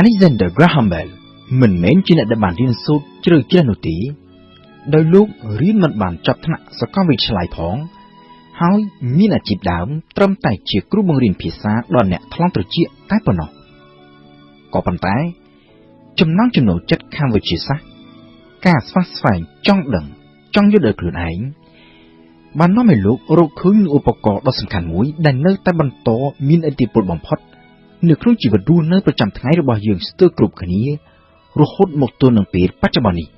Alexander Graham Bell មិនមែនជាអ្នកដែលបានរៀនសូត្រជ្រៅជ្រះនោះទេដោយលោករៀនមិនបានចប់ថ្នាក់សាកលវិទ្យាល័យផង ហើយមានអាជីពដើមត្រឹមតែជាគ្រូបង្រៀនភាសាដល់អ្នកថ្លង់ត្រចៀកតែប៉ុណ្ណោះក៏ប៉ុន្តែ ចំណង់ចំណូលចិត្តខាងវិទ្យាសាស្ត្រការស្វះស្វែងចង់ដឹង ចង់យល់ដោយខ្លួនឯងបាននាំឲ្យលោករកឃើញនូវឧបករណ៍ដ៏សំខាន់មួយដែលនៅតែបន្តមានឥទ្ធិពលបំផុត នៅក្នុងជីវិតរស់នៅប្រចាំថ្ងៃរបស់យើងស្ទើរគ្រប់គ្នារហូតមកទល់នឹងពេលបច្ចុប្បន្ននេះ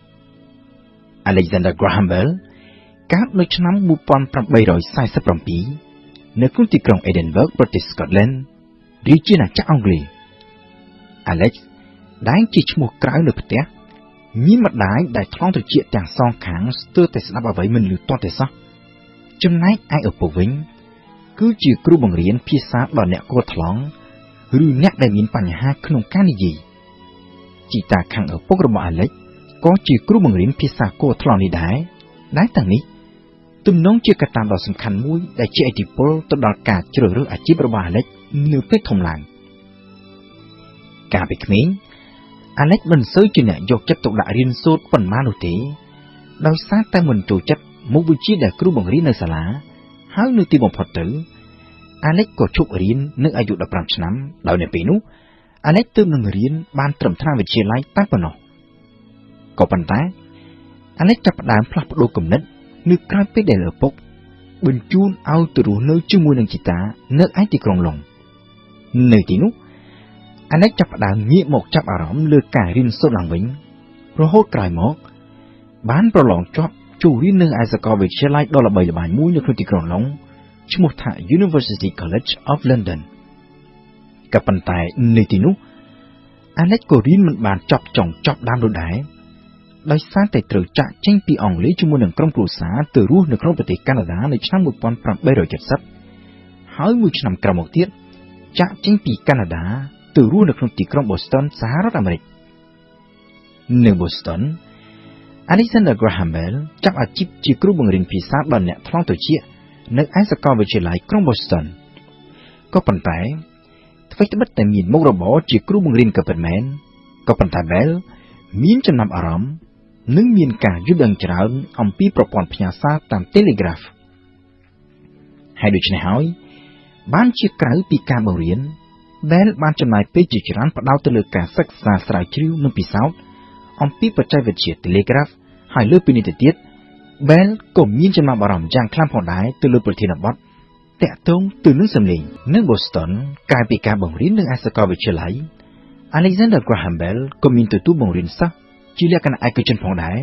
Alexander Graham Bell កើតនៅឆ្នាំ1847នៅក្នុងទីក្រុង Edinburgh ប្រទេស Scotland រាជាណាចក្រអង់គ្លេស Alex ដែលជាឈ្មោះក្រៅនៅផ្ទះមានម្ដាយដែលថ្លង់ត្រចៀកទាំងសងខាងស្ទើរតែស្ដាប់អ្វីមិនឮទាស់ទេសោះចំណែកឯឪពុកវិញ គឺជាគ្រូបង្រៀនភាសាដល់អ្នកគួរថ្លង់ ឬអ្នកដែលមានបញ្ហាក្នុងការនិយាយជីតាខាងឪពុករបស់អាឡិចក៏ជាគ្រូបង្រៀនភាសាគួរថ្លង់នេះដែរដែលទាំងនេះទំនងជាកត្តាដ៏សំខាន់មួយដែលជាឥទ្ធិពលទៅដល់ការជ្រើសរើសអាជីពរបស់អាឡិចនៅពេលធំឡើងកាលពីក្មេងអាឡិចមិនសូវជាអ្នកយកចិត្តទុកដាក់រៀនសូត្រប៉ុន្មាននោះទេដោយសារតែមិនចូលចិត្តមុខវិជ្ជាដែលគ្រូបង្រៀននៅសាលាហើយនៅទីបំផុតទៅ អាឡិចក៏ឈប់រៀននៅអាយុ15ឆ្នាំដោយនៅពេលនោះអាឡិចទើបនឹងរៀនបានត្រឹមថ្នាក់វិទ្យាល័យតែប៉ុណ្ណោះក៏ប៉ុន្តែអាឡិចចាប់ផ្ដើមផ្លាស់ប្ដូរគំនិតនៅក្រោយពេលដែលឪពុកបញ្ជូនឲ្យទៅរស់នៅជាមួយនឹងជីតានៅឯទីក្រុងឡុងនៅទីនោះអាឡិចចាប់ផ្ដើមងាកមកចាប់អារម្មណ៍លើការរៀនសូត្រឡើងវិញរហូតក្រោយមក បានប្រឡងជាប់ចូលរៀននៅឯសាកលវិទ្យាល័យដ៏ល្បីល្បាញមួយនៅក្នុងទីក្រុងឡុង ឈ្មោះថា University College of London ក៏ប៉ុន្តែនៅទីនោះអាឡិចក៏រៀនមិនបានចប់ចុងចប់ដើមនោះដែរដោយសារតែត្រូវចាក់ចេញពីអង់គ្លេសជាមួយនឹងក្រុមគ្រួសារទៅរស់នៅក្នុងប្រទេសកាណាដានៅឆ្នាំ1870ហើយមួយឆ្នាំក្រោយមកទៀតចាក់ចេញពីកាណាដាទៅរស់នៅក្នុងទីក្រុង Boston សហរដ្ឋអាមេរិកនៅ Boston Alexander Graham Bell ចាប់អាជីពជាគ្រូបង្រៀនភាសាដល់អ្នកថ្លង់ត្រចៀក នៅឯសាកលវិទ្យាល័យក្រុង Boston ក៏ប៉ុន្តែអ្វីត្បិតតែមានមុខរបរជាគ្រូបង្រៀនក៏ពិតមែនក៏ប៉ុន្តែ Bell មានចំណាប់អារម្មណ៍និងមានការយល់ដឹងច្រើនអំពីប្រព័ន្ធផ្ញើសារតាម Telegraph ហើយដូច្នេះហើយបានជាក្រៅពីការបង្រៀន Bell បានចំណាយពេលជាច្រើនផ្ដោតទៅលើការសិក្សាស្រាវជ្រាវនិងពិសោធន៍អំពីបច្ចេកវិទ្យា Telegraph ហើយលើពីនេះទៅទៀត Bell ក៏មានចំណាប់អារម្មណ៍យ៉ាងខ្លាំងផងដែរទៅលើប្រធានបទតាក់ទងទៅនឹងសម្លេងនៅ Boston កាលពីការបង្រៀននៅឯសាកលវិទ្យាល័យ Alexander Graham Bell ក៏មានទទួលបង្រៀនសិស្សជាលក្ខណៈឯកជនផងដែរ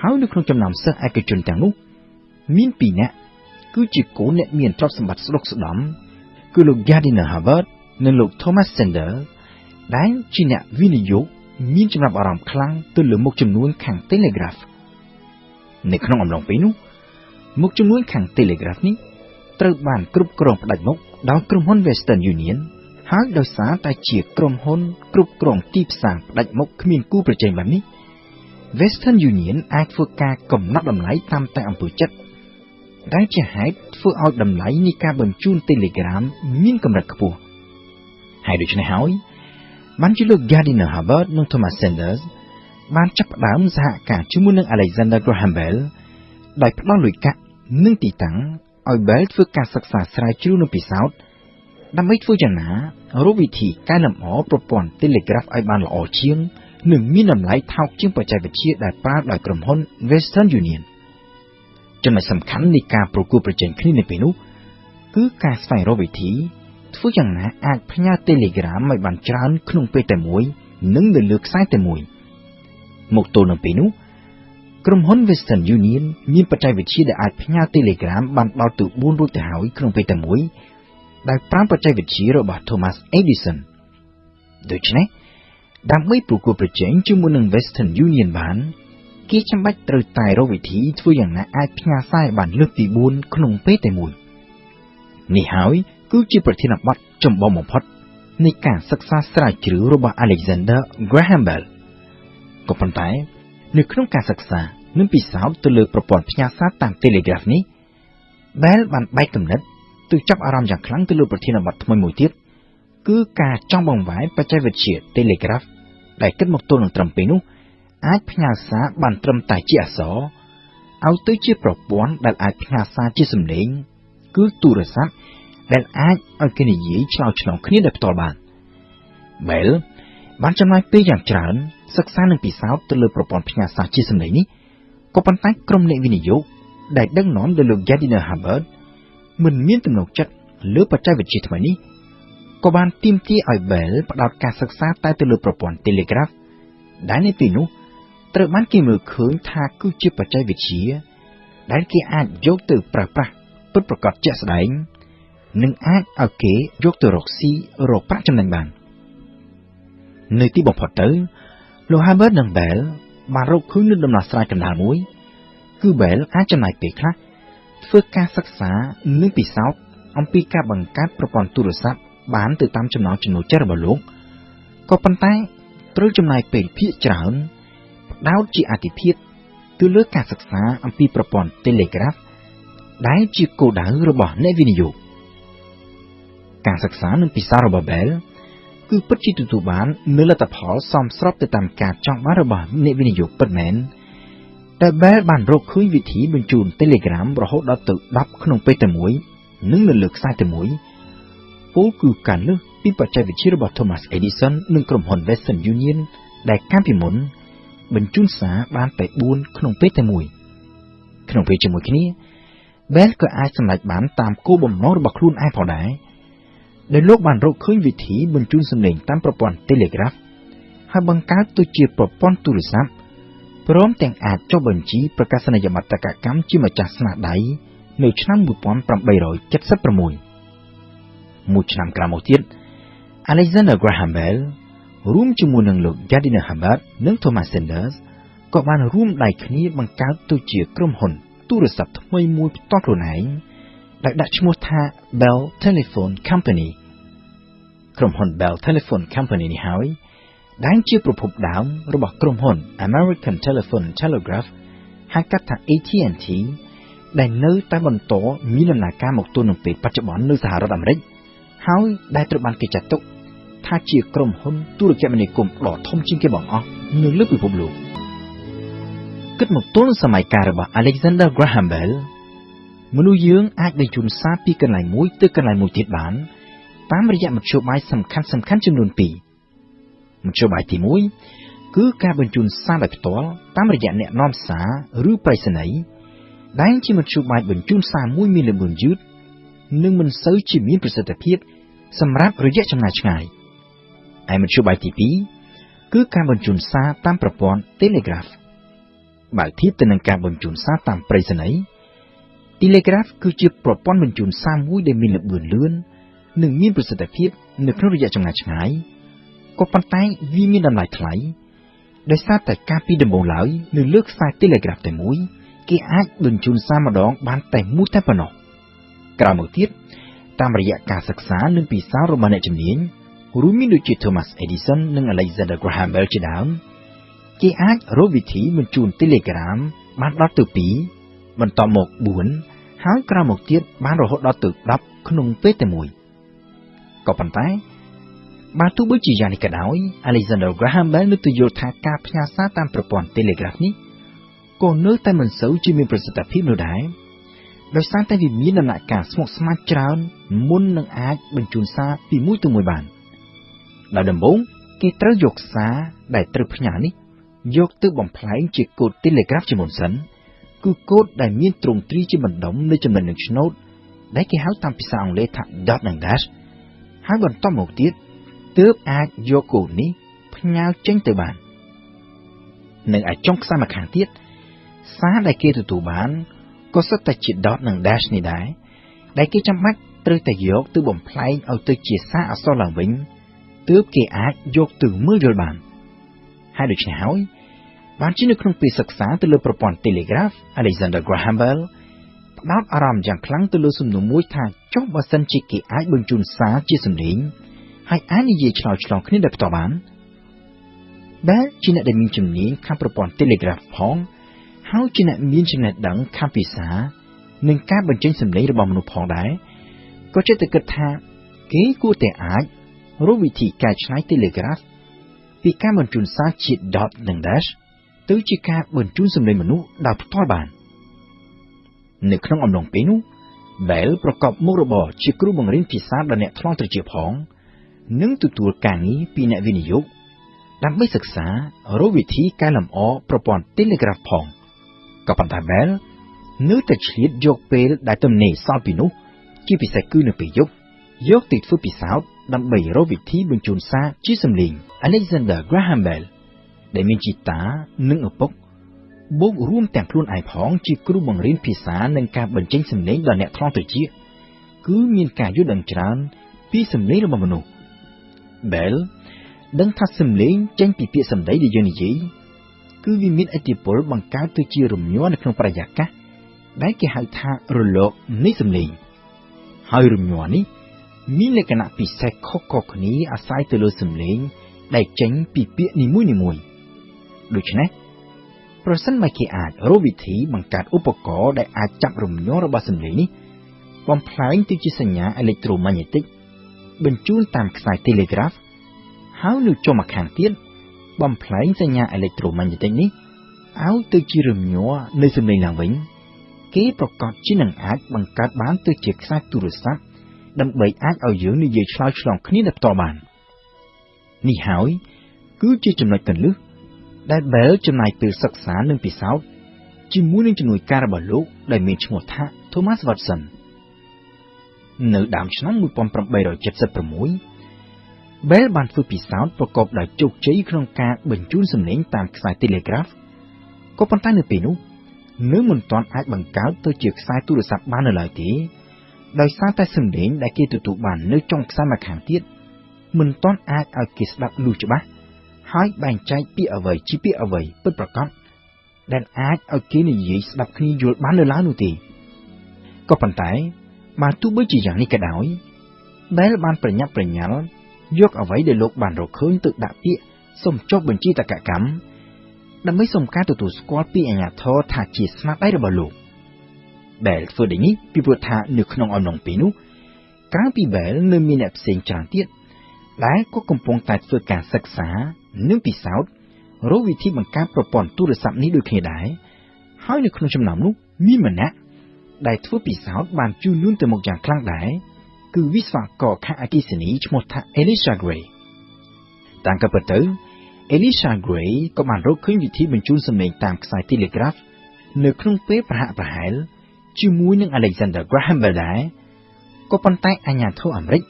ហើយនៅក្នុងចំណោមសិស្សឯកជនទាំងនោះមានពីរនាក់គឺជាកូនអ្នកមានទ្រព្យសម្បត្តិស្ដុកស្ដំគឺលោក Gardiner Hubbard និងលោក Thomas Sender ដែលជាអ្នកវិនិយោគមានចំណាប់អារម្មណ៍ខ្លាំងទៅលើមុខចំនួនខាង Telegraph នៅក្នុងអំឡុងពេលនោះមុខចំនួនខាង Telegraph នេះត្រូវបានគ្រប់គ្រងផ្ដាច់មុខដោយក្រុមហ៊ុន Western Union ហើយដោយសារតែជាក្រុមហ៊ុនគ្រប់គ្រងទីផ្សារផ្ដាច់មុខគ្មានគូប្រជែងបែបនេះ Western Union អាចធ្វើការកំណត់តម្លៃតាមតែអំពើចិត្តដែលជាហេតុធ្វើឲ្យតម្លៃនៃការបញ្ជូន Telegram មានកម្រិតខ្ពស់ហើយដូច្នេះហើយបានជាលោក Gardiner Hubbard និង Thomas Sanders បានចាប់ផ្ដើមសហការជាមួយនឹង Alexander Graham Bell ដោយផ្ដល់លុយកាក់និងទីតាំងឲ្យ Bell ធ្វើការសិក្សាស្រាវជ្រាវនិងពិសោធន៍ដើម្បីធ្វើយ៉ាងណារកវិធីកែលម្អប្រព័ន្ធ Telegraph ឲ្យបានល្អជាង និងមានតម្លៃថោកជាងបច្ចេកវិទ្យាដែលប្រើដោយក្រុមហ៊ុន Western Union ចំណុចសំខាន់នៃការប្រគល់ប្រជែងគ្នានៅពេលនោះគឺការស្វែងរកវិធីធ្វើយ៉ាងណាអាចផ្ញើ Telegram ឲ្យបានច្រើនក្នុងពេលតែមួយ និងនៅលើខ្សែតែមួយ មកទល់នឹងពេលនោះក្រុមហ៊ុន Western Union មានបច្ចេកវិទ្យាដែលអាចផ្ញើ Telegram បានដល់ទៅ4រួចទៅហើយក្នុងពេលតែមួយដោយប្រើបច្ចេកវិទ្យារបស់ Thomas Edison ដូច្នេះដើម្បីប្រគល់ប្រជែងជាមួយនឹង Western Union បានគេចាំបាច់ត្រូវតែរកវិធីធ្វើយ៉ាងណាអាចផ្ញើសារបានលើកទី4ក្នុងពេលតែមួយនេះហើយគឺជាប្រធានបទចម្បងបំផុតនៃការសិក្សាស្រាវជ្រាវរបស់ Alexander Graham Bell ក៏ប៉ុន្តែនៅក្នុងការសិក្សានិងពិសោធន៍ទៅលើប្រព័ន្ធផ្ញើសារតាម Telegraph នេះ Bell បានបែកគំនិតទៅចាប់អារម្មណ៍យ៉ាងខ្លាំងទៅលើប្រធានបទថ្មីមួយទៀតគឺគឺការចង់បង្វែរបច្ចេកវិទ្យា Telegraph ដែលគិតមកទល់នឹងត្រឹមពេលនោះអាចផ្ញើសារបានត្រឹមតែជាអក្សរឲ្យទៅជាប្រព័ន្ធដែលអាចផ្ញើសារជាសំឡេងគឺទូរស័ព្ទដែលអាចឲ្យគេនិយាយឆ្លើយឆ្លងគ្នាដោយផ្ទាល់បាន Bell បានចំណាយពេលយ៉ាងច្រើនសិក្សានិងពិសោធន៍ទៅលើប្រព័ន្ធផ្ញើសារជាសំឡេងនេះក៏ប៉ុន្តែក្រុមអ្នកវិនិយោគដែលដឹកនាំដោយលោក Gardiner Hubbard មិនមានទំនុកចិត្តលើបច្ចេកវិទ្យាថ្មីនេះក៏បានទាមទារឲ្យ Bell ផ្ដោតការសិក្សាតែទៅលើប្រព័ន្ធ Telegraph ដែលនៅពេលនោះត្រូវបានគេមើលឃើញថាគឺជាបច្ចេកវិទ្យាដែលគេអាចយកទៅប្រើប្រាស់ពិតប្រាកដជាក់ស្ដែងនិងអាចឲ្យគេយកទៅរកស៊ីរកប្រាក់ចំណេញបាន នៅទីបំផុតទៅលោក Hubbard និង Bell បានរកឃើញនូវដំណោះស្រាយកណ្ដាលមួយ គឺ Bell អាចចំណាយពេលខ្លះធ្វើការសិក្សានិងពិសោធន៍អំពីការបង្កើតប្រព័ន្ធទូរស័ព្ទបានទៅតាមចំណង់ចំណូលចិត្តរបស់លោកក៏ប៉ុន្តែត្រូវចំណាយពេលភាគច្រើនផ្ដោតជាអាទិភាពទៅលើការសិក្សាអំពីប្រព័ន្ធ Telegraph ដែលជាគោលដៅរបស់អ្នកវិនិយោគការសិក្សានិងពិសោធន៍របស់ Bell គឺពិតជាទទួលបាននូវលទ្ធផលសមស្របទៅតាមការចង់បានរបស់អ្នកវិនិយោគពិតមែនតែ Bell បានរកឃើញវិធីបញ្ជូន Telegram រហូតដល់ទៅ10ក្នុងពេលតែមួយនិងនៅលើខ្សែតែមួយពលគឺការលើសពីបច្ចេកវិទ្យារបស់ Thomas Edison និងក្រុមហ៊ុន Western Union ដែលកាលពីមុន បញ្ជូនសារបានតែ4ក្នុងពេលតែមួយក្នុងពេលជាមួយគ្នា Bell ក៏អាចសម្រេចបានតាមគោលបំណងរបស់ខ្លួនឯងផងដែរ ដែលលោកបានរកឃើញវិធីបញ្ជូនសំឡេងតាមប្រព័ន្ធ Telegraph ហើយបង្កើតទៅជាប្រព័ន្ធទូរស័ព្ទព្រមទាំងអាចចុះបញ្ជីប្រកាសនីយបត្រកម្មជាម្ចាស់ស្នាដៃនៅឆ្នាំ1876មួយឆ្នាំក្រោយមកទៀត Alexander Graham Bell រួមជាមួយនឹងលោក Gardiner Hubbard និង Thomas Sanders ក៏បានរួមដៃគ្នាបង្កើតទៅជាក្រុមហ៊ុនទូរស័ព្ទថ្មីមួយផ្ទាល់ខ្លួនឯងដែលដាក់ឈ្មោះថា Bell Telephone Company ក្រុមហ៊ុន Bell Telephone Company នេះហើយដែលជាប្រភពដើមរបស់ក្រុមហ៊ុន American Telephone Telegraph ហៅកាត់ថា AT&T ដែលនៅតែបន្តមានដំណើរការមកទល់នឹងពេលបច្ចុប្បន្ននៅសហរដ្ឋអាមេរិកហើយដែលត្រូវបានគេចាត់ទុកថាជាក្រុមហ៊ុនទូរគមនាគមន៍ដ៏ធំជាងគេបង្អស់នៅលើពិភពលោកគិតមកទល់នឹងសម័យកាលរបស់ Alexander Graham Bell មនុស្សយើងអាចបញ្ជូនសារពីកន្លែងមួយទៅកន្លែងមួយទៀតបាន តាមរយៈមធ្យោបាយសំខាន់សំខាន់ចំនួន2មធ្យោបាយទី1គឺការបញ្ជូនសារដោយផ្ទាល់តាមរយៈអ្នកនាំសារឬប្រៃសណីយ៍ដែលជាមធ្យោបាយបញ្ជូនសារមួយមានល្បឿនយឺតនិងមិនសូវជាមានប្រសិទ្ធភាពសម្រាប់រយៈចម្ងាយឆ្ងាយឯមធ្យោបាយទី2គឺការបញ្ជូនសារតាមប្រព័ន្ធ Telegraph បើធៀបទៅនឹងការបញ្ជូនសារតាមប្រៃសណីយ៍ Telegraph គឺជាប្រព័ន្ធបញ្ជូនសារមួយដែលមានល្បឿនលឿន និងមានប្រសិទ្ធភាពនៅក្នុងរយៈចម្ងាយឆ្ងាយក៏ប៉ុន្តែវាមានតម្លៃថ្លៃដោយសារតែការពីដំបូងឡើយនៅលើខ្សែ Telegraph តែមួយគេអាចបញ្ជូនសារម្ដងបានតែមួយតែប៉ុណ្ណោះក្រោយមកទៀតតាមរយៈការសិក្សានិងពិសោធន៍របស់អ្នកជំនាញរួមមានដូចជា Thomas Edison និង Alexander Graham Bell ជាដើមគេអាចរកវិធីបញ្ជូន Telegram បានដល់ទៅ2បន្តមក4ហើយក្រោយមកទៀតបានរហូតដល់ទៅ10ក្នុងពេលតែមួយ ក៏ប៉ុន្តែបើទោះបីជាយ៉ាងនេះក៏ដោយ Alexander Graham Bell នៅទៅយល់ថាការផ្ញើសារតាមប្រព័ន្ធ Telegraph នេះក៏នៅតែមិនសូវជាមានប្រសិទ្ធភាពនោះដែរដោយសារតែវាមានដំណាក់កាលស្មុគស្មាញច្រើនមុននឹងអាចបញ្ជូនសារពីមួយទៅមួយបានដោយដំបូងគេត្រូវយកសារដែលត្រូវផ្ញើនេះយកទៅបំផ្លែងជាកូដ Telegraph ជាមុនសិនគឺកូដដែលមានទ្រង់ទ្រីជាបណ្ដុំនៃចំណុចនឹងឆ្នោតដែលគេហៅតាមភាសាអង់គ្លេសថា dot និង dash ហើយបន្តមកទៀតទើបអាចយកកូដនេះផ្ញើចេញទៅបាននិងអាចចុងខ្សែម្ខាងទៀតសារដែលគេទទួលបានក៏សុទ្ធតែជា dot និង dash នេះដែរដែលគេចាំបាច់ត្រូវតែយកទៅបំផ្លែងឲ្យទៅជាសារអក្សរឡើងវិញទើបគេអាចយកទៅមើលយល់បានហើយដូច្នេះហើយបានជានៅក្នុងពេលសិក្សាទៅលើប្រព័ន្ធ Telegraph Alexander Graham Bell ផ្ដោតអារម្មណ៍យ៉ាងខ្លាំងទៅលើសំណួរមួយថាចុះបើសិនជាគេអាចបញ្ជូនសារជាសំឡេងហើយអាចនិយាយឆ្លើយឆ្លងគ្នាដោយផ្ទាល់បានដែលជាអ្នកដែលមានជំនាញខាងប្រព័ន្ធ Telegraph ផងហើយជាអ្នកមានចំណេះដឹងខាងភាសានិងការបញ្ចេញសម្លេងរបស់មនុស្សផងដែរក៏ចិត្តតែគិតថាគេគួរតែអាចរកវិធីកែច្នៃ Telegraph ពីការបញ្ជូនសារជា dot និង dash ទៅជាការបញ្ជូនសំឡេងមនុស្សដោយផ្ទាល់បាន នៅក្នុងអំឡុងពេលនោះ Bell ប្រកបមុខរបរជាគ្រូបង្រៀនភាសាដល់អ្នកថ្លង់ត្រចៀកផង និងទទួលការងារពីអ្នកវិនិយោគដើម្បីសិក្សារកវិធីកែលម្អប្រព័ន្ធ Telegraph ផងក៏ប៉ុន្តែ Bell នៅតែឆ្លៀតយកពេលដែលទំនេរសល់ពីនោះ ជាពិសេសគឺនៅពេលយប់យកទៅធ្វើពិសោធន៍ដើម្បីរកវិធីបញ្ជូនសារជាសំឡេង Alexander Graham Bell ដែលមានជីតានិងឪពុក បូករួមទាំងខ្លួនឯងផងជាគ្រូបង្រៀនភាសានិងការបញ្ចេញសំឡេងដល់អ្នកថ្លង់ត្រចៀកគឺមានការយល់ដឹងច្រើនពីសំឡេងរបស់មនុស្ស Bell ដឹងថាសំឡេងចេញពីពាក្យសម្ដីដែលយើងនិយាយគឺវាមានឥទ្ធិពលបង្កើតទៅជារំញ័រនៅក្នុងបរិយាកាសដែលគេហៅថារលកនៃសំឡេងហើយរំញ័រនេះមានលក្ខណៈពិសេសខុសៗគ្នាអាស្រ័យទៅលើសំឡេងដែលចេញពីពាក្យនីមួយៗដូច្នេះ ប្រសិនបើគេអាចរកវិធីបង្កើតឧបករណ៍ដែលអាចចាប់រំញ័ររបស់សំឡេងនេះបំផ្លែងទៅជាសញ្ញាអេឡិចត្រូម៉ាញ៉េទិកបញ្ជូនតាមខ្សែ Telegraph ហើយនៅចុងម្ខាងទៀតបំផ្លែងសញ្ញាអេឡិចត្រូម៉ាញ៉េទិកនេះឲ្យទៅជារំញ័រនៃសំឡេងឡើងវិញគេប្រកាសជានឹងអាចបង្កើតបានទៅជាខ្សែទូរស័ព្ទដើម្បីអាចឲ្យយើងនិយាយឆ្លើយឆ្លងគ្នាដោយផ្ទាល់បាននេះហើយគឺជាចំណុចកន្លឹះ ដែល Bell ចំណាយពេលសិក្សានិងពិសោធន៍ជាមួយនឹងជំនួយការរបស់លោកដែលមានឈ្មោះថា Thomas Watson នៅដើមឆ្នាំ1876 Bell បានធ្វើពិសោធន៍ប្រកបដោយជោគជ័យក្នុងការបញ្ជូនសំឡេងតាមខ្សែ Telegraph ក៏ប៉ុន្តែនៅពេលនោះនៅមិនទាន់អាចបង្កើតទៅជាខ្សែទូរស័ព្ទបាននៅឡើយទេដោយសារតែសំឡេងដែលគេទទួលបាននៅចុងខ្សែម្ខាងទៀតមិនទាន់អាចឲ្យគេស្ដាប់លឺច្បាស់ ហើយបែងចែកពាក្យអ្វីជាពាក្យអ្វីពិតប្រាកដដែលអាចឲ្យគេនិយាយស្ដាប់គ្នាយល់បាននៅឡើយនោះទេក៏ប៉ុន្តែបើទោះបីជាយ៉ាងនេះក៏ដោយ Bell បានប្រញាប់ប្រញាល់យកអ្វីដែលលោកបានរកឃើញទៅដាក់ពាក្យសុំចុះបញ្ជីតកកម្មដើម្បីសុំការទទួលស្គាល់ពីអាជ្ញាធរថាជាស្នាដៃរបស់លោក Bell ធ្វើដូចនេះពីព្រោះថានៅក្នុងអំឡុងពេលនោះក្រៅពី Bell នៅមានអ្នកផ្សេងច្រើនទៀត ដែលក៏កំពុងតែធ្វើការសិក្សានិងពិសោធន៍រកវិធីបង្កើតប្រព័ន្ធទូរស័ព្ទនេះដូចគ្នាដែរហើយនៅក្នុងចំណោមនោះមានម្នាក់ដែលធ្វើពិសោធន៍បានជឿនលឿនទៅមុខយ៉ាងខ្លាំងដែរគឺវិស្វករខាងអគ្គិសនីឈ្មោះថា Elisha Gray តាមក៏ពិតទៅ Elisha Gray ក៏បានរកឃើញវិធីបញ្ជូនសំឡេងតាមខ្សែ Telegraph នៅក្នុងពេលប្រហាក់ប្រហែលជាមួយនឹង Alexander Graham Bell ដែរក៏ប៉ុន្តែអាជ្ញាធរអាមេរិក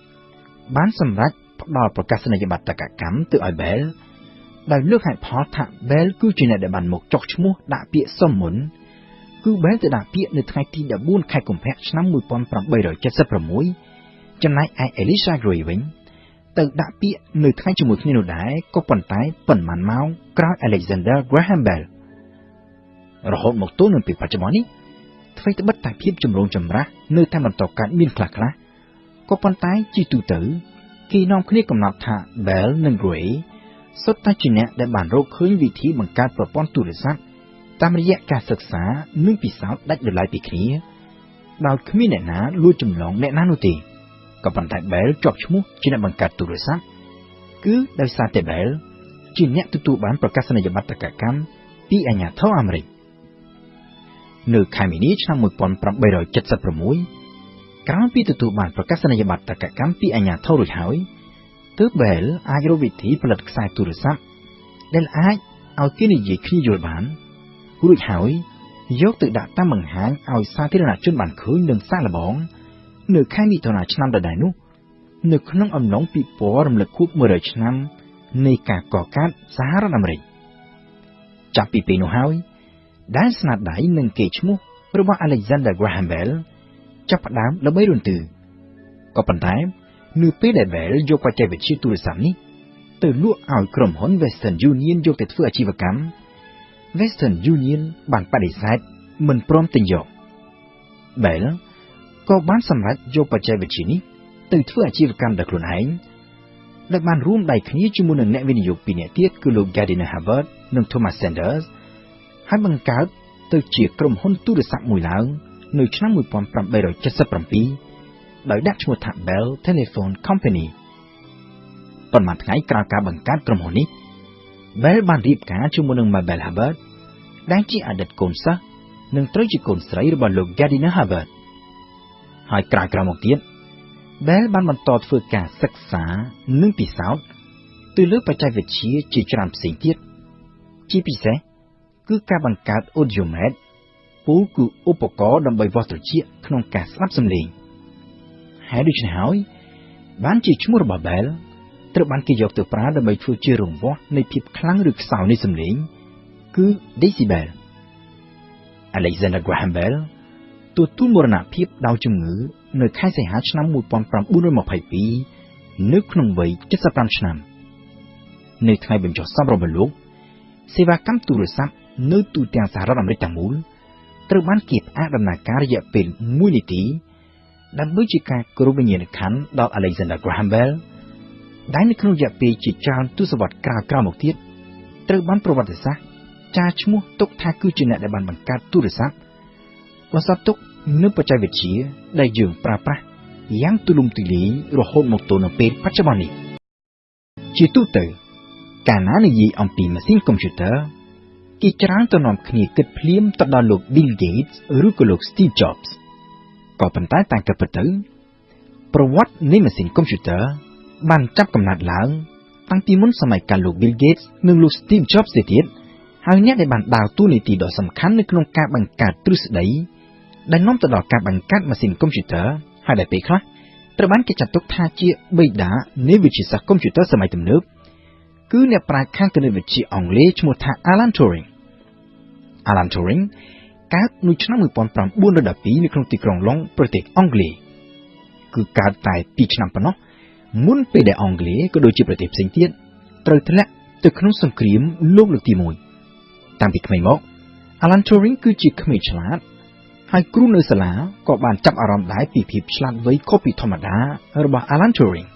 បានសម្រេច ផ្ដល់ប្រកាសនីយបត្រកម្មទៅឲ្យ Bell ដោយលើកហេតុផលថា Bell គឺជាអ្នកដែលបានមកចុះឈ្មោះដាក់ពាក្យសុំមុនគឺ Bell ទៅដាក់ពាក្យនៅថ្ងៃទី14ខែកុម្ភៈឆ្នាំ1876ចំណែកឯ Elisha Gray វិញទៅដាក់ពាក្យនៅថ្ងៃជាមួយគ្នានោះដែរក៏ប៉ុន្តែប៉ុន្មានម៉ោងក្រោយ Alexander Graham Bell រហូតមកទល់នឹងពេលបច្ចុប្បន្ននេះអ្វីត្បិតតែភាពចម្រូងចម្រាសនៅតែបន្តកើតមានខ្លះខ្លះក៏ប៉ុន្តែជាទូទៅ គេនាំគ្នាកំណត់ថា Bell និង Gray សុទ្ធតែជាអ្នកដែលបានរកឃើញវិធីបង្កើតប្រព័ន្ធទូរស័ព្ទតាមរយៈការសិក្សានិងពិសោធន៍ដាច់ដោយឡែកពីគ្នាដោយគ្មានអ្នកណាលួចចម្លងអ្នកណានោះទេ។ក៏ប៉ុន្តែ Bell ជាប់ឈ្មោះជាអ្នកបង្កើតទូរស័ព្ទគឺដោយសារតែ Bell ជាអ្នកទទួលបានប្រកាសនីយបត្រកម្មពីអាជ្ញាធរអាមេរិកនៅខែមីនាឆ្នាំ1876 ក្រោយពីទទួលបានប្រកាសនីយបត្រកម្មពីអាជ្ញាធររួចហើយទើប Bell អាចរកវិធីផលិតខ្សែទូរស័ព្ទដែលអាចឲ្យគេនិយាយគ្នាយល់បានរួចហើយយកទៅដាក់តាមបង្ហាញឲ្យសាធារណជនបានឃើញនិងសាកល្បង នៅខែមិថុនាឆ្នាំដដែលនោះនៅក្នុងអំឡុងពិព័រណ៍រំលឹកខួប100ឆ្នាំនៃការកកើតសហរដ្ឋអាមេរិកចាប់ពីពេលនោះហើយដែលស្នាដៃនិងកេរ្តិ៍ឈ្មោះរបស់ Alexander Graham Bell ចាប់ផ្ដើមល្បីរន្ទឺក៏ប៉ុន្តែនៅពេលដែល Bell យកបច្ចេកវិទ្យាទូរស័ព្ទនេះទៅលក់ឲ្យក្រុមហ៊ុន Western Union យកទៅធ្វើអាជីវកម្ម Western Union បានបដិសេធមិនព្រមទិញយក Bell ក៏បានសម្រេចយកបច្ចេកវិទ្យានេះទៅធ្វើអាជីវកម្មដោយខ្លួនឯងដែលបានរួមដៃគ្នាជាមួយនឹងអ្នកវិនិយោគពីរនាក់ទៀតគឺលោក Gardiner Hubbard និង Thomas Sanders ហើយបង្កើតទៅជាក្រុមហ៊ុនទូរស័ព្ទមួយឡើង នៅឆ្នាំ1877ដោយដាក់ឈ្មោះថា Bell Telephone Company ប៉ុន្មានថ្ងៃក្រោយការបង្កើតក្រុមហ៊ុននេះ Bell បានរៀបការជាមួយនឹង Mabel Hubbard ដែលជាអតីតកូនសិស្សនិងត្រូវជាកូនស្រីរបស់លោក Gardiner Hubbard ហើយក្រោយៗមកទៀត Bell បានបន្តធ្វើការសិក្សានិងពិសោធន៍ទៅលើបច្ចេកវិទ្យាជាច្រើនផ្សេងទៀតជាពិសេសគឺការបង្កើត Audiomet ពូលគឺឧបករណ៍ដើម្បីវាស់ត្រចៀកក្នុងការស្ដាប់សំឡេងហើយដូច្នេះហើយបានជាឈ្មោះរបស់ Bell ត្រូវបានគេយកទៅប្រើដើម្បីធ្វើជារង្វាស់នៃភាពខ្លាំងឬខ្សោយនៃសំឡេងគឺ decibel Alexander Graham Bell ទទួលមរណភាពដោយជំងឺនៅខែសីហាឆ្នាំ1922នៅក្នុងវ័យ75ឆ្នាំនៅថ្ងៃបញ្ចុះសពរបស់លោកសេវាកម្មទូរស័ព្ទនៅទូទាំងសហរដ្ឋអាមេរិកទាំងមូល ត្រូវបានគេផ្អាកដំណើរការរយៈពេល1នាទីដើម្បីជាការគោរពវិញ្ញាណក្ខន្ធដល់ Alexander Graham Bell ដែលនៅក្នុងរយៈពេលជាច្រើនទសវត្សរ៍ក្រោយៗមកទៀតត្រូវបានប្រវត្តិសាស្ត្រចារឈ្មោះទុកថាគឺជាអ្នកដែលបានបង្កើតទូរស័ព្ទបន្សល់ទុកនូវបច្ចេកវិទ្យាដែលយើងប្រើប្រាស់យ៉ាងទូលំទូលាយរហូតមកទល់នឹងពេលបច្ចុប្បន្ននេះជាទូទៅ កាលណានិយាយអំពីម៉ាស៊ីនកុំព្យូទ័រ គេច្រើនទៅនាំគ្នាគិតភ្លាមទៅដល់លោក Bill Gates ឬក៏លោក Steve Jobs ក៏ប៉ុន្តែតាមកិត្តពិតទៅប្រវត្តិនៃម៉ាស៊ីនកុំព្យូទ័របានចាប់កំណើតឡើងតាំងពីមុនសម័យកាលលោក Bill Gates និងលោក Steve Jobs ទៅទៀតហើយអ្នកដែលបានដើរតួនាទីដ៏សំខាន់នៅក្នុងការបង្កើតទ្រឹស្ដីដែលនាំទៅដល់ការបង្កើតម៉ាស៊ីនកុំព្យូទ័រហើយដែលពេលខ្លះត្រូវបានគេចាត់ទុកថាជាបិតានៃវិទ្យាសាស្ត្រកុំព្យូទ័រសម័យទំនើប គឺអ្នកប្រាជ្ញខាងគណិតវិទ្យាអង់គ្លេសឈ្មោះថា Alan Turing Alan Turing កើតនៅឆ្នាំ1912នៅក្នុងទីក្រុងឡុងប្រទេសអង់គ្លេសគឺកើតតែ2ឆ្នាំប៉ុណ្ណោះមុនពេលដែលអង់គ្លេសក៏ដូចជាប្រទេសផ្សេងទៀតត្រូវធ្លាក់ទៅក្នុងសង្គ្រាមលោកលើកទី1តាំងពីក្មេងមក Alan Turing គឺជាក្មេងឆ្លាតហើយគ្រូនៅសាលាក៏បានចាប់អារម្មណ៍ដែរពីភាពឆ្លាតវៃខុសពីធម្មតារបស់ Alan Turing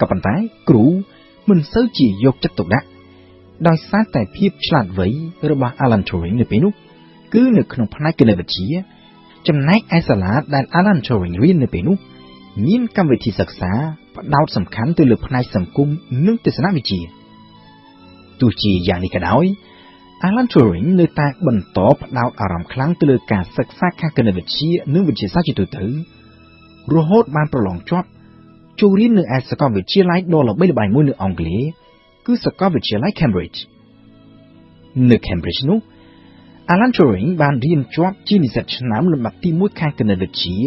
ក៏ប៉ុន្តែគ្រូ មិនសូវជាយកចិត្តទុកដាក់ដោយសារតែភាពឆ្លាតវៃរបស់ Alan Turing នៅពេលនោះគឺនៅក្នុងផ្នែកគណិតវិទ្យាចំណែកឯសាលាដែល Alan Turing រៀននៅពេលនោះមានកម្មវិធីសិក្សាផ្ដោតសំខាន់ទៅលើផ្នែកសង្គមនិងទស្សនវិជ្ជាទោះជាយ៉ាងនេះក៏ដោយ Alan Turing នៅតែបន្តផ្ដោតអារម្មណ៍ខ្លាំងទៅលើការសិក្សាខាងគណិតវិទ្យានិងវិទ្យាសាស្ត្រជាទូទៅរហូតបានប្រឡងជាប់ ចូលរៀននៅឯសាកលវិទ្យាល័យដ៏ល្បីល្បាញមួយនៅអង់គ្លេសគឺសាកលវិទ្យាល័យ Cambridge នៅ Cambridge នោះ Alan Turing បានរៀនជាប់ជានិស្សិតឆ្នាំលំដាប់ទី1ខាងគណិតវិទ្យា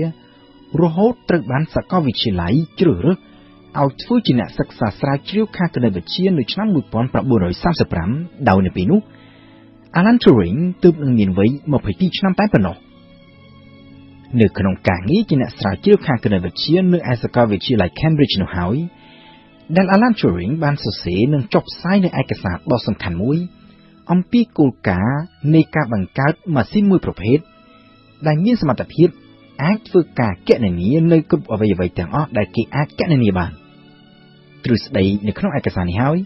រហូតត្រូវបានសាកលវិទ្យាល័យជ្រើសរើសឲ្យធ្វើជាអ្នកសិក្សាស្រាវជ្រាវខាងគណិតវិទ្យានៅឆ្នាំ1935ដោយនៅពេលនោះ Alan Turing ទើបនឹងមានវ័យ22ឆ្នាំតែប៉ុណ្ណោះ នៅក្នុងការងារជាអ្នកស្រាវជ្រាវខាងគណិតវិទ្យានៅឯសាកលវិទ្យាល័យ Cambridge នោះហើយដែល Alan Turing បានសរសេរនិងចុះផ្សាយនៅឯកសារដ៏សំខាន់មួយ អំពីគោលការណ៍នៃការបង្កើតម៉ាស៊ីនមួយប្រភេទដែលមានសមត្ថភាពអាចធ្វើការកណនានៅគ្រប់អវយវ័យទាំងអស់ដែលគេអាចកណនាបានទ្រឹស្ដីនៅក្នុងឯកសារនេះហើយ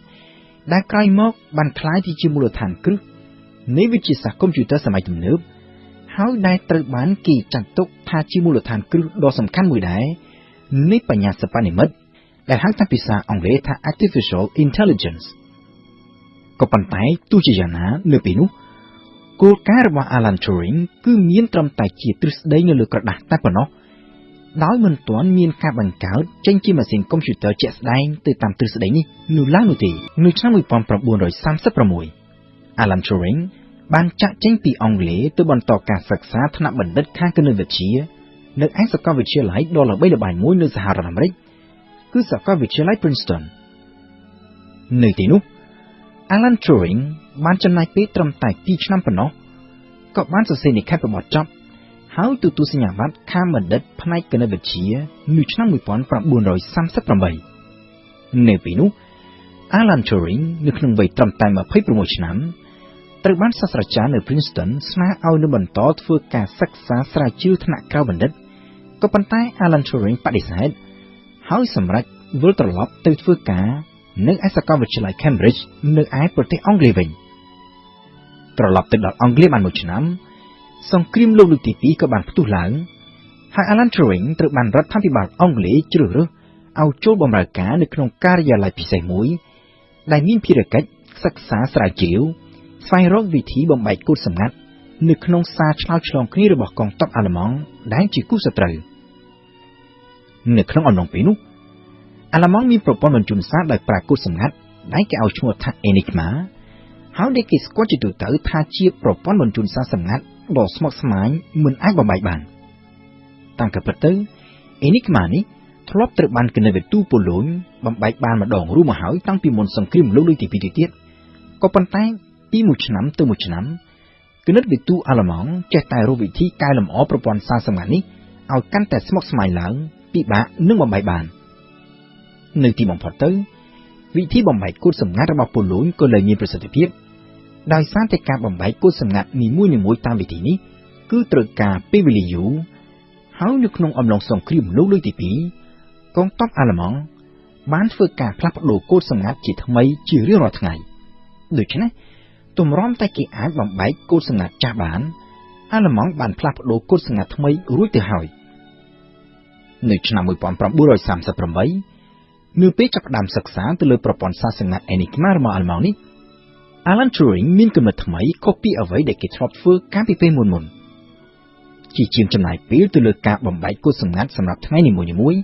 ដែលក្រោយមកបានក្លាយជាមូលដ្ឋានគ្រឹះនៃវិទ្យាសាស្ត្រកុំព្យូទ័រសម័យទំនើប ហើយដែលត្រូវបានគេចាត់ទុកថាជាមូលដ្ឋានគ្រឹះដ៏សំខាន់មួយដែរនៃបញ្ញាសិប្បនិម្មិតដែលហៅតាមភាសាអង់គ្លេសថា artificial intelligence ក៏ប៉ុន្តែទោះជាយ៉ាងណានៅពេលនោះគោលការណ៍របស់ Alan Turing គឺមានត្រឹមតែជាទ្រឹស្ដីនៅលើក្រដាស់តែប៉ុណ្ណោះដោយមិនទាន់មានការបង្កើតចេញជាម៉ាស៊ីនកុំព្យូទ័រជាក់ស្ដែងទៅតាមទ្រឹស្ដីនេះនៅឡើយនោះទេនៅឆ្នាំ1936 Alan Turing បានចាក់ចេញពីអង់គ្លេសទៅបន្តការសិក្សាថ្នាក់បណ្ឌិតខាងគណិតវិទ្យានៅឯសាកលវិទ្យាល័យដ៏ល្បីល្បាញមួយនៅសហរដ្ឋអាមេរិកគឺសាកលវិទ្យាល័យ Princeton នៅទីនោះ Alan Turing បានចំណាយពេលត្រឹមតែ2ឆ្នាំប៉ុណ្ណោះក៏បានសរសេរនិក្ខេបរបស់ចប់ហើយទទួលសញ្ញាបត្រខាងបណ្ឌិតផ្នែកគណិតវិទ្យានៅឆ្នាំ1938នៅពេលនោះ Alan Turing នៅក្នុងវ័យត្រឹមតែ26ឆ្នាំ ត្រូវបានសាស្ត្រាចារ្យនៅ Princeton ស្នើឲ្យនៅបន្តធ្វើការសិក្សាស្រាវជ្រាវថ្នាក់ក្រៅបណ្ឌិតក៏ប៉ុន្តែ Alan Turing បដិសេធហើយសម្រេចវិលត្រឡប់ទៅធ្វើការនៅឯសាកលវិទ្យាល័យ Cambridge នៅឯប្រទេសអង់គ្លេសវិញត្រឡប់ទៅដល់អង់គ្លេសបានមួយឆ្នាំសង្គ្រាមលោកលើកទី2ក៏បានផ្ទុះឡើងហើយ Alan Turing ត្រូវបានរដ្ឋាភិបាលអង់គ្លេសជ្រើសរើសឲ្យចូលបម្រើការនៅក្នុងការិយាល័យពិសេសមួយ ដែលមានភារកិច្ចសិក្សាស្រាវជ្រាវ ស្វែងរកវិធីបំបែកគូតសម្ងាត់នៅក្នុងសារឆ្លោតឆ្លងគ្នារបស់កងទ័ពអាល្លឺម៉ង់ដែលជាគូសត្រូវនៅក្នុងអំឡុងពេលនោះអាល្លឺម៉ង់មានប្រព័ន្ធបញ្ជូនសារដោយប្រើគូតសម្ងាត់ដែលគេឲ្យឈ្មោះថា Enigma ហើយដែលគេស្គាល់ជាទូទៅថាជាប្រព័ន្ធបញ្ជូនសារសម្ងាត់ដ៏ស្មុគស្មាញមិនអាចបំបែកបានតាមការពិតទៅ Enigma នេះធ្លាប់ត្រូវបានគណិតវិទូប៉ូឡូញបំបែកបានម្ដងរួមមកហើយតាំងពីមុនសង្គ្រាមលោកលើកទី2ទៅទៀតក៏ប៉ុន្តែ ពីមួយឆ្នាំទៅមួយឆ្នាំគណិតវិទូអាល្លឺម៉ង់ចេះតែរកវិធីកែលម្អប្រព័ន្ធសារសម្ងាត់នេះឲ្យកាន់តែស្មុគស្មាញឡើងពិបាកនឹងបំបែកបាននៅទីបំផុតទៅវិធីបំបែកគូតសម្ងាត់របស់ប៉ូឡូញក៏លែងមានប្រសិទ្ធភាពដោយសារតែការបំបែកគូតសម្ងាត់នីមួយៗតាមវិធីនេះគឺត្រូវការពេលវេលាយូរហើយនៅក្នុងអំឡុងសង្គ្រាមលោកលើកទី2កងទ័ពអាល្លឺម៉ង់បានធ្វើការផ្លាស់ប្ដូរគោលសម្ងាត់ជាថ្មីជារៀងរាល់ថ្ងៃដូច្នេះ ទម្រាំតែគេអាចបំបែកគោលសម្ងាត់ចាស់បាន អាល្លឺម៉ង់បានផ្លាស់ប្ដូរគោលសម្ងាត់ថ្មីរួចទៅហើយនៅឆ្នាំ1938នៅពេលចាប់ផ្ដើមសិក្សាទៅលើប្រព័ន្ធសារសម្ងាត់ Enigma របស់អាល្លឺម៉ង់នេះ Alan Turing មានគំនិតថ្មីខុសពីអ្វីដែលគេធ្លាប់ធ្វើកាលពីពេលមុនមុនជាជាងចំណាយពេលទៅលើការបំបែកគូសម្ងាត់សម្រាប់ថ្ងៃនីមួយៗ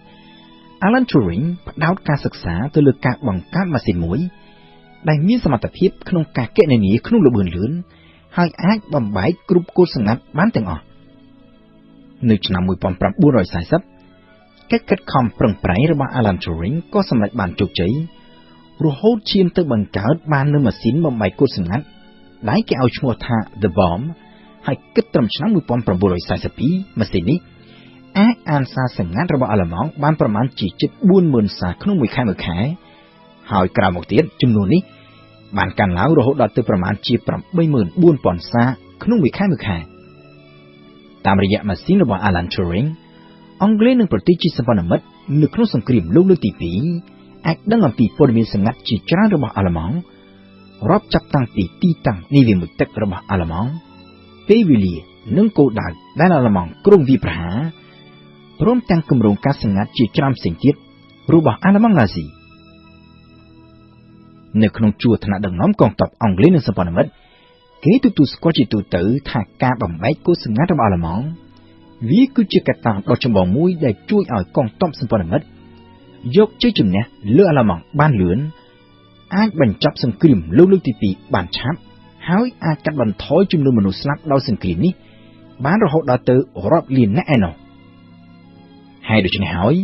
Alan Turing ផ្ដោតការសិក្សាទៅលើការបង្កើតម៉ាស៊ីនមួយ ដែលមានសមត្ថភាពក្នុងការគណនាក្នុងល្បឿនលឿនហើយអាចបំបែកគ្រប់គូសម្ងាត់បានទាំងអស់នៅឆ្នាំ1940កិច្ចខិតខំប្រឹងប្រែងរបស់ Alan Turing ក៏សម្រេចបានជោគជ័យរហូតឈានទៅបង្កើតបាននូវម៉ាស៊ីនបំបែកគូសម្ងាត់ដែលគេឲ្យឈ្មោះថា The Bomb ហើយគិតត្រឹមឆ្នាំ1942ម៉ាស៊ីននេះអាចអានសារសម្ងាត់របស់អាល្លឺម៉ង់បានប្រមាណជាជិត40000សារក្នុងមួយខែមួយខែ ហើយក្រោយមកទៀតចំនួននេះបានកើនឡើងរហូតដល់ទៅប្រមាណជា84000សារក្នុងមួយខែមួយខែតាមរយៈម៉ាស៊ីនរបស់ Alan Turing អង់គ្លេសនិងប្រទេសជាសម្ព័ន្ធមិត្តនៅក្នុងសង្គ្រាមលោកលើកទី2អាចដឹងអំពីព័ត៌មានសម្ងាត់ជាច្រើនរបស់អាល្លឺម៉ង់រាប់ចាប់តាំងពីទីតាំងនៃវាមុជទឹករបស់អាល្លឺម៉ង់ពេលវេលានិងគោលដៅដែលអាល្លឺម៉ង់គ្រងវាប្រហារព្រមទាំងគម្រោងការសម្ងាត់ជាច្រើនផ្សេងទៀតរបស់អាល្លឺម៉ង់ណាស៊ី នៅក្នុងជួរថ្នាក់ដឹកនាំកងទ័ពអង់គ្លេសនិងសម្ព័ន្ធមិត្តគេទទួលស្គាល់ជាទូទៅថាការបំបែកគោលសម្ងាត់របស់អាល្លឺម៉ង់វាគឺជាកត្តាដ៏ចម្បងមួយដែលជួយឲ្យកងទ័ពសម្ព័ន្ធមិត្តយកជ័យជំនះលើអាល្លឺម៉ង់បានលឿនអាចបញ្ចប់សង្គ្រាមលោកលើកទី2បានឆាប់ហើយអាចកាត់បន្ថយចំនួនមនុស្សស្លាប់ដោយសង្គ្រាមនេះបានរហូតដល់ទៅរាប់លាននាក់ឯណោះហើយដូច្នេះហើយ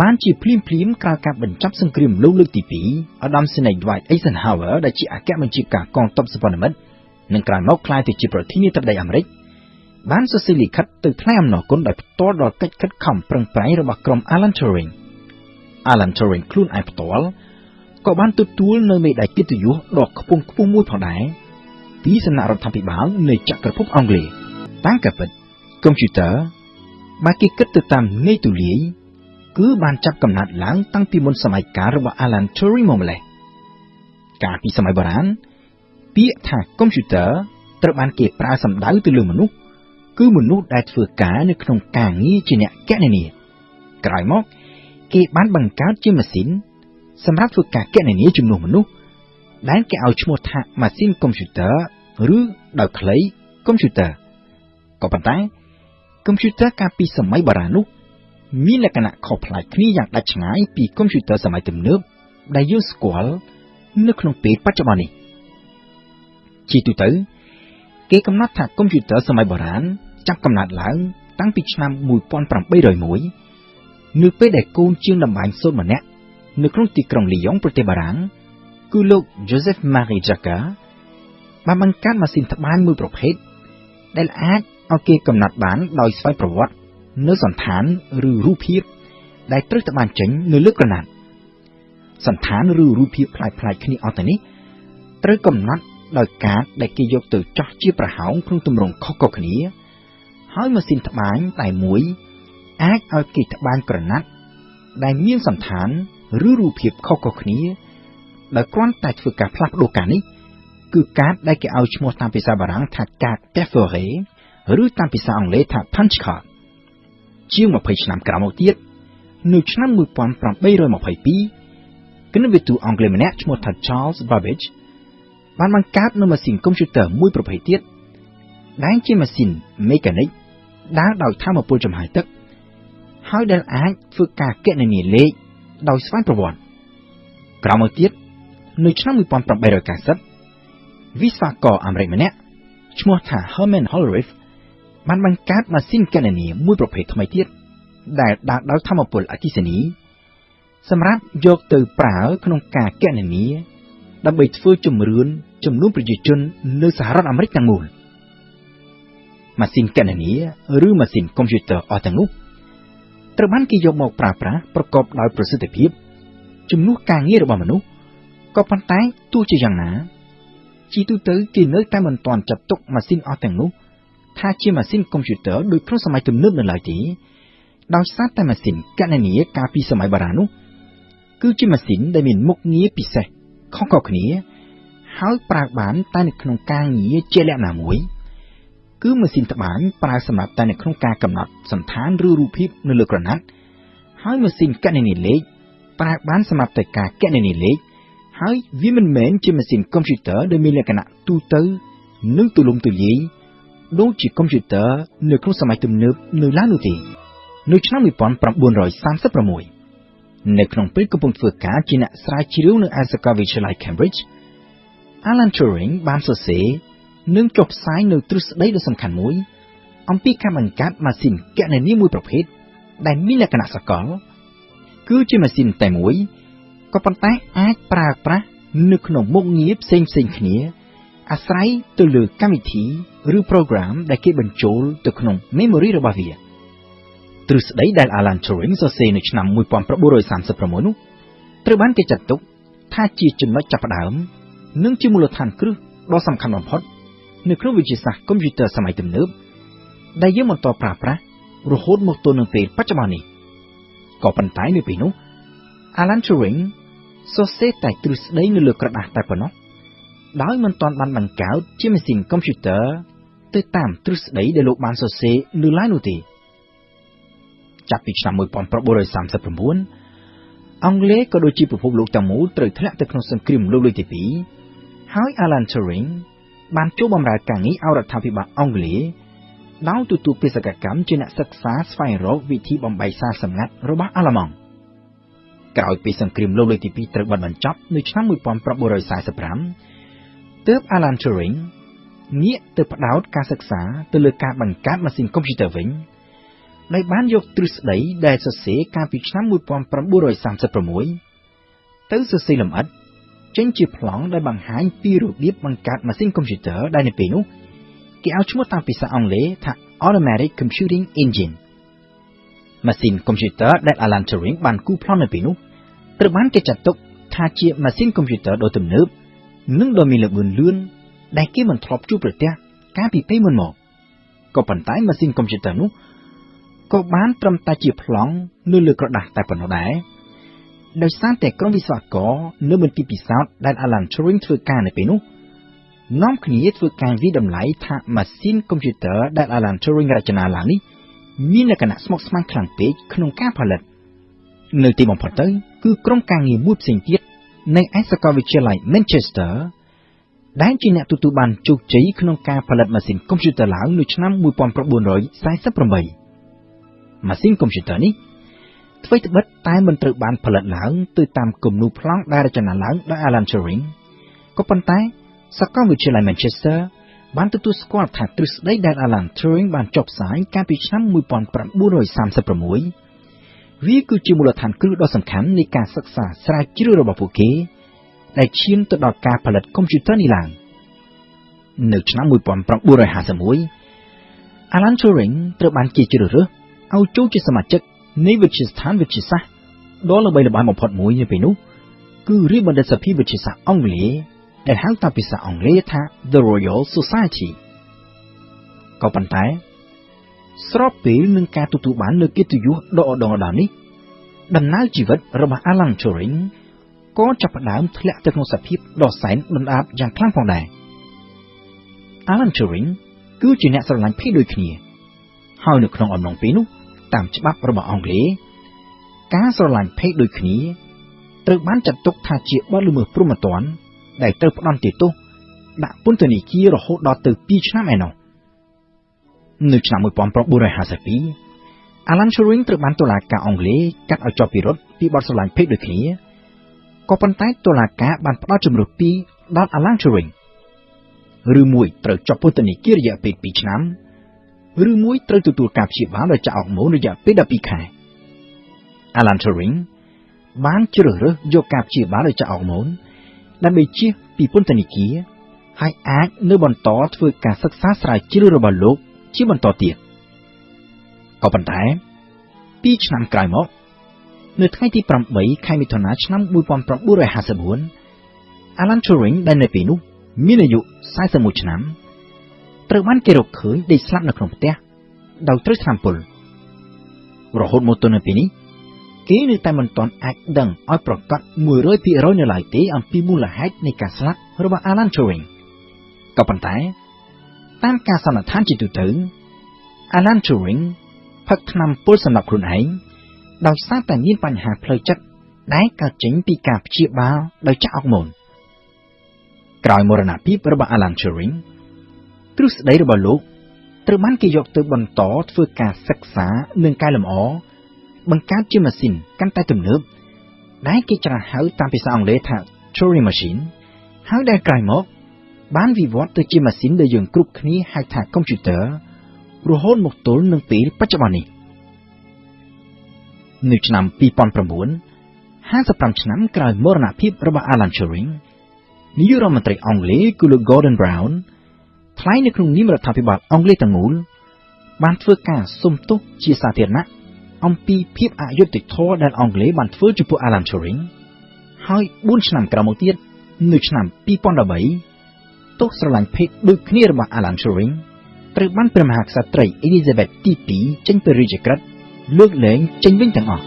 បានជាភ្លាមភ្លាមក្រោយការបញ្ចប់សង្គ្រាមលោកលើកទី2អាដាមសេនី Dwight Eisenhower ដែលជាអគ្គបញ្ជាការកងទ័ពសម្ព័ន្ធមិត្តនិងក្រោយមកក្លាយទៅជាប្រធានាធិបតីអាមេរិកបានសរសេរលិខិតទៅថ្លែងអំណរគុណដោយផ្ទាល់ដល់កិច្ចខិតខំប្រឹងប្រែងរបស់ក្រុម Alan Turing Alan Turing ខ្លួនឯងផ្ទាល់ក៏បានទទួលនៅមេដាយកិត្តិយសដ៏ខ្ពង់ខ្ពស់មួយផងដែរពីសំណាក់រដ្ឋាភិបាលនៃចក្រភពអង់គ្លេសតាមការពិតកុំព្យូទ័របើគេគិតទៅតាមន័យទូលាយ គឺបានចាប់កំណត់ឡើងតាំងពីមុនសម័យកាលរបស់ Alan Turing មកម្លេះកាលពីសម័យបុរាណពាក្យថាកុំព្យូទ័រត្រូវបានគេប្រើសំដៅទៅលើមនុស្សគឺមនុស្សដែលធ្វើការនៅក្នុងការងារជាអ្នកកណនាក្រោយមកគេបានបង្កើតជាម៉ាស៊ីនសម្រាប់ធ្វើការកណនាជំនួសមនុស្សដែលគេឲ្យឈ្មោះថាម៉ាស៊ីនកុំព្យូទ័រឬដោយខ្លីកុំព្យូទ័រក៏ប៉ុន្តែកុំព្យូទ័រកាលពីសម័យបុរាណនោះ មានលក្ខណៈខុសប្លែកគ្នាយ៉ាងដាច់ឆ្ងាយពីកុំព្យូទ័រសម័យទំនើបដែលយើងស្គាល់នៅក្នុងពេលបច្ចុប្បន្ននេះជាទូទៅគេកំណត់ថាកុំព្យូទ័រសម័យបុរាណចាប់កំណត់ឡើង តាំងពីឆ្នាំ1801នៅពេលដែលកូនជាងតម្បាញសូត្រម្នាក់នៅក្នុងទីក្រុងលីយ៉ុងប្រទេសបារាំងគឺលោក Joseph Marie Jacques បានបង្កើតម៉ាស៊ីនត្បាញមួយប្រភេទដែលអាចឲ្យគេកំណត់បានដោយស្វ័យប្រវត្តិ នៅសន្តានឬរូបភាពដែលត្រូវត្បាញចេញនៅលើក្រណាត់សន្តានឬរូបភាពផ្លាយផ្លាយគ្នាអស់ទៅនេះត្រូវកំណត់ដោយកាតដែលគេយកទៅចោះជាប្រហោងក្នុងទម្រង់ខុសៗគ្នា ហើយម៉ាស៊ីនត្បាញតែមួយអាចឲ្យគេត្បាញក្រណាត់ដែលមានសន្តានឬរូបភាពខុសៗគ្នាដោយគ្រាន់តែធ្វើការផ្លាស់ប្ដូរកាតនេះគឺកាតដែលគេឲ្យឈ្មោះតាមភាសាបារាំងថាកាត perforé ឬតាមភាសាអង់គ្លេសថា punch card ជាង20ឆ្នាំក្រោយមកទៀតនៅឆ្នាំ1822គណិតវិទូអង់គ្លេសម្នាក់ឈ្មោះថា Charles Babbage បានបង្កើតនូវម៉ាស៊ីនកុំព្យូទ័រមួយប្រភេទទៀតដែលជាម៉ាស៊ីនមេកានិកដើរដោយថាមពលចំហាយទឹក ហើយដែលអាចធ្វើការគណនាលេខដោយស្វ័យប្រវត្តិក្រោយមកទៀតនៅឆ្នាំ1890វិស្វករអាមេរិកម្នាក់ឈ្មោះថា Herman Hollerith បានបង្កើតម៉ាស៊ីនគណនាមួយប្រភេទថ្មីទៀតដែលដើរដោយធម្មពលអគ្គិសនី សម្រាប់យកទៅប្រើក្នុងការគណនាដើម្បីធ្វើជំរឿនចំនួនប្រជាជននៅសហរដ្ឋអាមេរិកទាំងមូលម៉ាស៊ីនគណនាឬម៉ាស៊ីនកុំព្យូទ័រអស់ទាំងនោះត្រូវបានគេយកមកប្រើប្រាស់ប្រកបដោយប្រសិទ្ធភាពជំនួសការងាររបស់មនុស្សក៏ប៉ុន្តែទោះជាយ៉ាងណា ជាទូទៅគេនៅតែមិនទាន់ចាត់ទុកម៉ាស៊ីនអស់ទាំងនោះ ថាជាម៉ាស៊ីនកុំព្យូទ័រដូចក្នុងសម័យទំនើបនៅឡើយទេដោយសារតែម៉ាស៊ីនគណនាកាលពីសម័យបុរាណនោះគឺជាម៉ាស៊ីនដែលមានមុខងារពិសេសខុសៗគ្នា ហើយប្រើបានតែនៅក្នុងការងារជាលក្ខណៈមួយ គឺម៉ាស៊ីនត្បាញប្រើសម្រាប់តែនៅក្នុងការកំណត់សន្តានឬរូបភាពនៅលើក្រណាត់ហើយម៉ាស៊ីនគណនាលេខប្រើបានសម្រាប់តែការគណនាលេខហើយវាមិនមែនជាម៉ាស៊ីនកុំព្យូទ័រដែលមានលក្ខណៈទូទៅនិងទូលំទូលាយ ដូចជាកុំព្យូទ័រនៅក្នុងសម័យទំនើបនៅឡើយនោះទេនៅឆ្នាំ1936នៅក្នុងពេលកំពុងធ្វើការជាអ្នកស្រាវជ្រាវនៅឯសាកលវិទ្យាល័យ Cambridge Alan Turing បានសរសេរនិងចុះផ្សាយនៅទ្រឹស្ដីដ៏សំខាន់មួយ អំពីការបង្កើតម៉ាស៊ីនគណនាមួយប្រភេទដែលមានលក្ខណៈសកល គឺជាម៉ាស៊ីនតែមួយក៏ប៉ុន្តែអាចប្រើប្រាស់នៅក្នុងមុខងារផ្សេងផ្សេងគ្នា អាស្រ័យទៅលើកម្មវិធីឬ program ដែលគេបញ្ចូលទៅក្នុង memory របស់វាទ្រឹស្ដីដែល Alan Turing សរសេរនៅឆ្នាំ1936នោះត្រូវបានគេចាត់ទុកថាជាចំណុចចាប់ផ្ដើមនិងជាមូលដ្ឋានគ្រឹះដ៏សំខាន់បំផុតនៅក្នុងវិទ្យាសាស្ត្រកុំព្យូទ័រសម័យទំនើបដែលយើងបន្តប្រើប្រាស់រហូតមកទល់នឹងពេលបច្ចុប្បន្ននេះក៏ប៉ុន្តែនៅពេលនោះ Alan Turing សរសេរតែទ្រឹស្ដីនៅលើក្រដាសតែប៉ុណ្ណោះ ដោយមិនទាន់បានបង្កើតជាម៉ាស៊ីនកុំព្យូទ័រទៅតាមទ្រឹស្ដីដែលលោកបានសរសេរនៅឡើយនោះទេចាប់ពីឆ្នាំ1939អង់គ្លេសក៏ដូចជាពិភពលោកទាំងមូលត្រូវធ្លាក់ទៅក្នុងសង្គ្រាមលោកលើកទី2ហើយ Alan Turing បានចូលបម្រើការងារឲ្យរដ្ឋាភិបាលអង់គ្លេសដោយទទួលបេសកកម្មជាអ្នកសិក្សាស្វែងរកវិធីបំបែកសារសម្ងាត់របស់អាល្លឺម៉ង់ក្រោយពីសង្គ្រាមលោកលើកទី2ត្រូវបានបញ្ចប់នៅឆ្នាំ1945 ទើប Alan Turing ងាកទៅផ្ដោតការសិក្សាទៅលើការបង្កើតម៉ាស៊ីនកុំព្យូទ័រវិញដោយបានយកទ្រឹស្ដីដែលសរសេរកាលពីឆ្នាំ1936ទៅសរសេរលម្អិតចេញជាប្លង់ដែលបង្ហាញពីរបៀបបង្កើតម៉ាស៊ីនកុំព្យូទ័រដែលនៅពេលនោះគេឲ្យឈ្មោះតាមភាសាអង់គ្លេសថា Automatic Computing Engine ម៉ាស៊ីនកុំព្យូទ័រដែល Alan Turing បានគូប្លង់នៅពេលនោះត្រូវបានគេចាត់ទុកថាជាម៉ាស៊ីនកុំព្យូទ័រដ៏ទំនើប និងដ៏មានល្បឿនលឿនដែលគេមិនធ្លាប់ជួបប្រទះកាលពីពេលមុនមកក៏ប៉ុន្តែម៉ាស៊ីនកុំព្យូទ័រនោះក៏បានត្រឹមតែជាប្លង់នៅលើក្រដាសតែប៉ុណ្ណោះដែរដោយសារតែក្រុមវិស្វករនៅមន្ទីរពិសោធន៍ដែល Alan Turing ធ្វើការនៅពេលនោះនាំគ្នាធ្វើការវិតម្លៃថាម៉ាស៊ីនកុំព្យូទ័រដែល Alan Turing រចនាឡើងនេះមានលក្ខណៈស្មុគស្មាញខ្លាំងពេកក្នុងការផលិត នៅទីបំផុតទៅគឺក្រុមការងារមួយផ្សេងទៀត នៅឯសាកលវិទ្យាល័យ Manchester ដែលជាអ្នកទទួលបានជោគជ័យក្នុងការផលិតម៉ាស៊ីនកុំព្យូទ័រឡើងនៅឆ្នាំ1948ម៉ាស៊ីនកុំព្យូទ័រនេះអ្វីត្បិតតែមិនត្រូវបានផលិតឡើងទៅតាមគំនូរប្លង់ដែលរចនាឡើងដោយ Alan Turing ក៏ប៉ុន្តែសាកលវិទ្យាល័យ Manchester បានទទួលស្គាល់ថាទ្រឹស្ដីដែល Alan Turing បានចុះផ្សាយកាលពីឆ្នាំ1936 វាគឺជាមូលដ្ឋានគ្រឹះដ៏សំខាន់នៃការសិក្សាស្រាវជ្រាវរបស់ពួកគេដែលឈានទៅដល់ការផលិតកុំព្យូទ័រនេះឡើងនៅឆ្នាំ1951 Alan Turing ត្រូវបានគេជ្រើសរើសឲ្យចូលជាសមាជិកនៃវិទ្យាស្ថានវិទ្យាសាស្ត្រដ៏ល្បីល្បាញបំផុតមួយនៅពេលនោះគឺរាជបណ្ឌិតសភាវិទ្យាសាស្ត្រអង់គ្លេសដែលហៅតាមភាសាអង់គ្លេសថា The Royal Society ក៏ប៉ុន្តែ ស្របពេលនឹងការទទួលបានលើកិត្តិយសដ៏ឧត្តមឧត្តមនេះដំណើរជីវិតរបស់ Alan Turing ក៏ចាប់ផ្ដើមធ្លាក់ទៅក្នុងសភាពដ៏សែនដុនដាបយ៉ាងខ្លាំងផងដែរ Alan Turing គឺជាអ្នកស្រឡាញ់ភេទដូចគ្នា ហើយនៅក្នុងអំឡុងពេលនោះតាមច្បាប់របស់អង់គ្លេសការស្រឡាញ់ភេទដូចគ្នាត្រូវបានចាត់ទុកថាជាបទល្មើសព្រហ្មទណ្ឌដែលត្រូវផ្ដន្ទាទោសដាក់ពន្ធនាគាររហូតដល់ទៅ2ឆ្នាំឯណោះ នៅឆ្នាំ1952 Alan Turing ត្រូវបានតុលាការអង់គ្លេសកាត់ឲ្យជាប់ពិរុទ្ធពីបទស្រឡាញ់ភេទដូចគ្នាក៏ប៉ុន្តែតុលាការបានផ្ដល់ជំរឿពីរដល់ Alan Turing ឬមួយត្រូវជាប់ពន្ធនាគាររយៈពេល2ឆ្នាំឬមួយត្រូវទទួលការព្យាបាលដោយចាក់អរម៉ូនរយៈពេល12ខែ Alan Turing បានជ្រើសរើសយកការព្យាបាលដោយចាក់អរម៉ូនដើម្បីជៀសពីពន្ធនាគារហើយអាចនៅបន្តធ្វើការសិក្សាស្រាវជ្រាវរបស់លោក ជាបន្តទៀតក៏ប៉ុន្តែ2ឆ្នាំក្រោយមក នៅថ្ងៃទី8ខែមិថុនាឆ្នាំ1954 Alan Turing ដែលនៅពេលនោះមានអាយុ41ឆ្នាំត្រូវបានគេរកឃើញដេកស្លាប់នៅក្នុងផ្ទះដោយត្រូវថ្នាំពុលរហូតមកទល់នៅពេលនេះគេនៅតែមិនទាន់អាចដឹងឲ្យប្រកាស100%នៅឡើយទេអំពីមូលហេតុនៃការស្លាប់របស់ Alan Turing ក៏ប៉ុន្តែ តាមការសន្និដ្ឋានជាទូទៅ Alan Turing ផឹកថ្នាំពុលសម្រាប់ខ្លួនឯងដោយសារតែមានបញ្ហាផ្លូវចិត្តដែលកើតចេញពីការព្យាបាលដោយចាក់អុកម៉ូនក្រោយមរណភាពរបស់ Alan Turing ទ្រឹស្ដីរបស់លោកត្រូវបានគេយកទៅបន្តធ្វើការសិក្សានិងកែលម្អបង្កើតជាម៉ាស៊ីនកាន់តែទំនើបដែលគេច្រើនហៅតាមភាសាអង់គ្លេសថា Turing Machine ហើយដែលក្រោយមក បានវិវត្តទៅជាម៉ាស៊ីនដែលយើងគ្រប់គ្នាហៅថាកុំព្យូទ័ររហូតមកទល់នឹងពេលបច្ចុប្បន្ននេះនៅឆ្នាំ2009 55ឆ្នាំក្រោយមរណភាពរបស់ Alan Turing នាយករដ្ឋមន្ត្រីអង់គ្លេសគឺលោក Gordon Brown ថ្លែងនៅក្នុងនាមរដ្ឋាភិបាលអង់គ្លេសទាំងមូលបានធ្វើការសុំទោសជាសាធារណៈអំពីភាពអយុត្តិធម៌ដែលអង់គ្លេសបានធ្វើចំពោះ Alan Turing ហើយ4ឆ្នាំក្រោយមកទៀតនៅឆ្នាំ2013 ទោសស្រឡាញ់ភេទដូចគ្នារបស់ Alan Turing ត្រូវបានព្រះមហាក្សត្រី Elizabeth ទី2ចេញពីរាជក្រឹត្យលើកលែងចេញវិញទាំងអស់